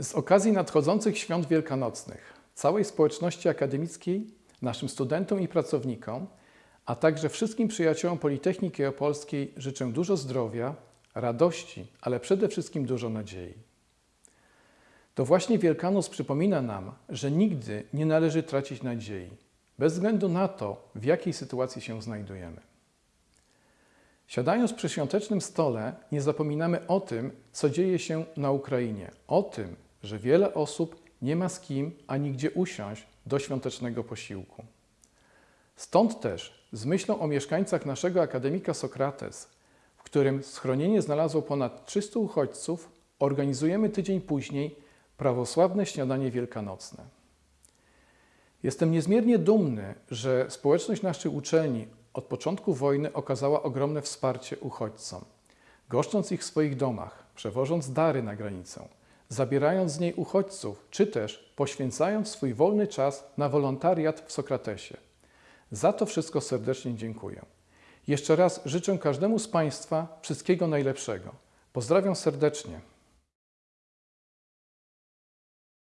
Z okazji nadchodzących świąt wielkanocnych całej społeczności akademickiej, naszym studentom i pracownikom, a także wszystkim przyjaciołom Politechniki Opolskiej życzę dużo zdrowia, radości, ale przede wszystkim dużo nadziei. To właśnie Wielkanoc przypomina nam, że nigdy nie należy tracić nadziei, bez względu na to, w jakiej sytuacji się znajdujemy. Siadając przy świątecznym stole, nie zapominamy o tym, co dzieje się na Ukrainie, o tym, że wiele osób nie ma z kim ani gdzie usiąść do świątecznego posiłku. Stąd też, z myślą o mieszkańcach naszego akademika Sokrates, w którym schronienie znalazło ponad 300 uchodźców, organizujemy tydzień później prawosławne śniadanie wielkanocne. Jestem niezmiernie dumny, że społeczność naszej uczelni od początku wojny okazała ogromne wsparcie uchodźcom, goszcząc ich w swoich domach, przewożąc dary na granicę, zabierając z niej uchodźców, czy też poświęcając swój wolny czas na wolontariat w Sokratesie. Za to wszystko serdecznie dziękuję. Jeszcze raz życzę każdemu z Państwa wszystkiego najlepszego. Pozdrawiam serdecznie.